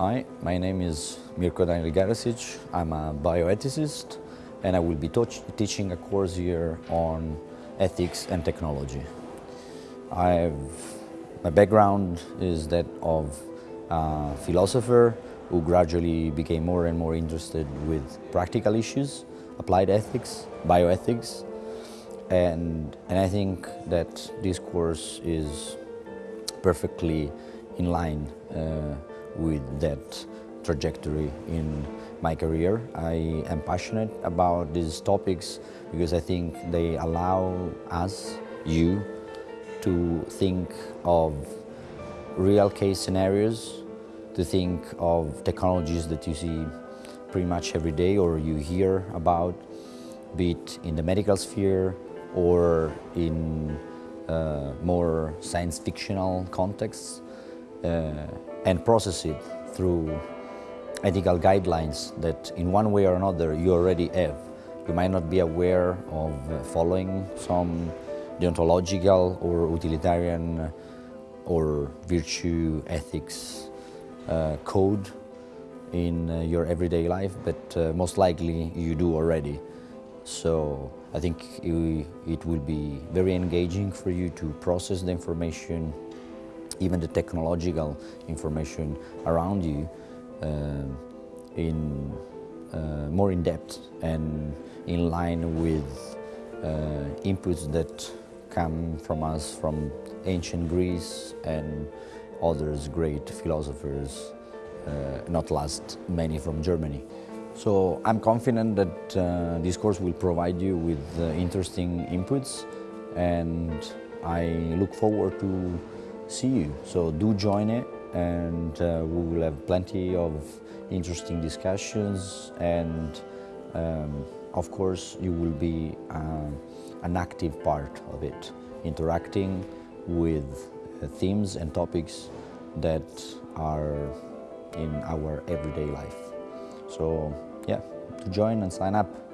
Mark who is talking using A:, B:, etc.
A: Hi, my name is Mirko Daniel Garasic. I'm a bioethicist and I will be teaching a course here on ethics and technology. I've, my background is that of a philosopher who gradually became more and more interested with practical issues, applied ethics, bioethics, and, and I think that this course is perfectly in line uh, with that trajectory in my career. I am passionate about these topics because I think they allow us, you, to think of real case scenarios, to think of technologies that you see pretty much every day or you hear about, be it in the medical sphere or in uh, more science fictional contexts and process it through ethical guidelines that in one way or another you already have. You might not be aware of uh, following some deontological or utilitarian or virtue ethics uh, code in uh, your everyday life, but uh, most likely you do already. So I think it will be very engaging for you to process the information, even the technological information around you uh, in uh, more in depth and in line with uh, inputs that come from us from ancient Greece and others great philosophers, uh, not last many from Germany. So I'm confident that uh, this course will provide you with uh, interesting inputs and I look forward to see you. So do join it and uh, we will have plenty of interesting discussions and um, of course you will be um, an active part of it, interacting with uh, themes and topics that are in our everyday life. So yeah, to join and sign up.